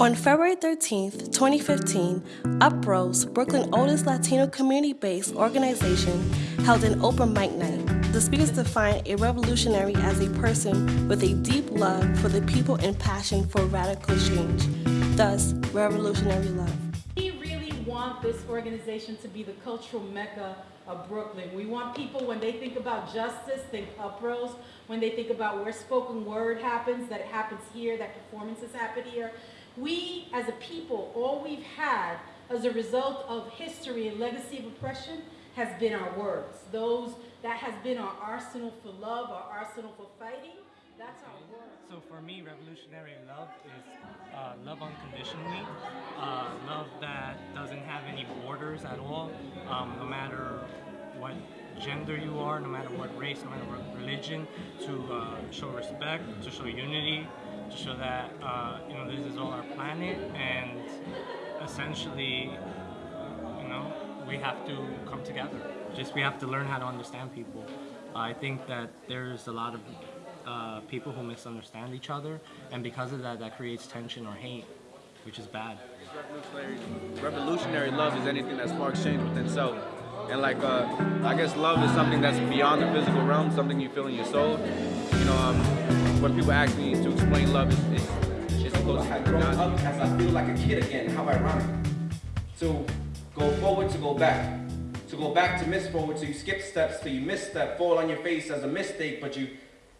On February 13, 2015, Uprose, Brooklyn's oldest Latino community-based organization, held an open mic night. The speakers defined a revolutionary as a person with a deep love for the people and passion for radical change, thus revolutionary love. We really want this organization to be the cultural mecca of Brooklyn. We want people, when they think about justice, think Uprose. When they think about where spoken word happens, that it happens here, that performances happen here. We, as a people, all we've had as a result of history and legacy of oppression has been our words. Those, that has been our arsenal for love, our arsenal for fighting. That's our words. So for me, revolutionary love is uh, love unconditionally, uh, love that doesn't have any borders at all, um, no matter what gender you are, no matter what race, no matter what religion, to uh, show respect, to show unity, show that uh, you know this is all our planet, and essentially, you know, we have to come together. Just we have to learn how to understand people. I think that there's a lot of uh, people who misunderstand each other, and because of that, that creates tension or hate, which is bad. Revolutionary, revolutionary love is anything that sparks change within self. And like, uh, I guess love is something that's beyond the physical realm, something you feel in your soul. You know, um, when people ask me to explain love, it's, it's, it's close I grow up as I feel like a kid again, how ironic. To go forward, to go back. To go back to miss forward, so you skip steps, till you misstep, fall on your face as a mistake, but you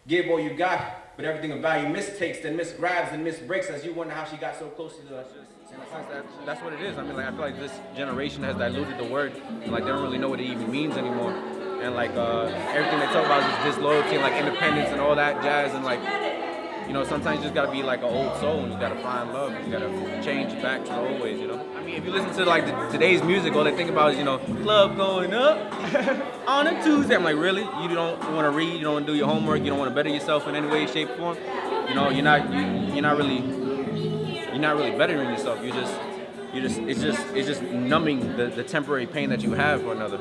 give all you got, but everything of value mistakes, then misgrabs and misbreaks as you wonder how she got so close to us. that, that's what it is. I mean, like I feel like this generation has diluted the word. Like they don't really know what it even means anymore. And like uh, everything they talk about is disloyalty and like independence and all that jazz. And like, you know, sometimes you just gotta be like an old soul and you gotta find love. and You gotta change back to the old ways. You know. I mean, if you listen to like the, today's music, all they think about is you know club going up on a Tuesday. I'm like, really? You don't want to read? You don't want to do your homework? You don't want to better yourself in any way, shape, or form? You know, you're not you, you're not really you're not really bettering yourself. you're just, you just, it's just, it's just numbing the, the temporary pain that you have for another,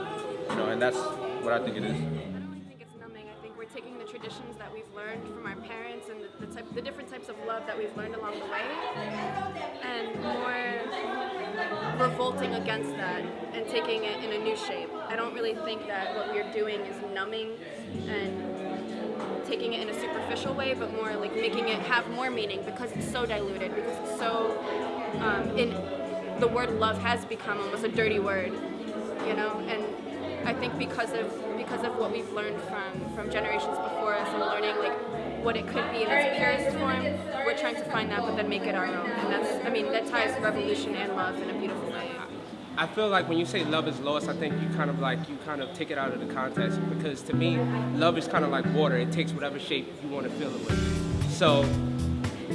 you know, and that's what I think it is. I don't really think it's numbing. I think we're taking the traditions that we've learned from our parents and the, the, type, the different types of love that we've learned along the way, and more revolting against that and taking it in a new shape. I don't really think that what we're doing is numbing and taking it in a superficial way, but more like making it have more meaning because it's so diluted, because it's so, um, in, the word love has become almost a dirty word, you know, and I think because of because of what we've learned from from generations before us and learning like what it could be in its purest form, we're trying to find that, but then make it our own, and that's I mean that ties revolution and love in a beautiful way. I feel like when you say love is lost, I think you kind of like, you kind of take it out of the context because to me, love is kind of like water. It takes whatever shape you want to fill it with. So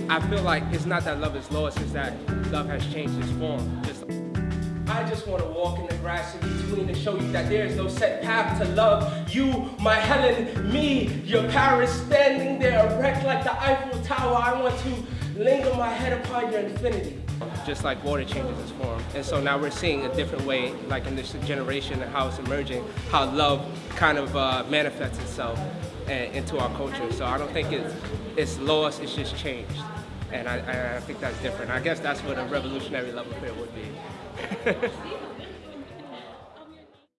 I feel like it's not that love is lost, it's that love has changed its form. Just I just want to walk in the grass in between to show you that there is no set path to love. You, my Helen, me, your Paris, standing there erect like the Eiffel Tower. I want to linger my head upon your infinity just like water changes its form. And so now we're seeing a different way, like in this generation and how it's emerging, how love kind of uh, manifests itself into our culture. So I don't think it's, it's lost, it's just changed. And I, I think that's different. I guess that's what a revolutionary love affair would be.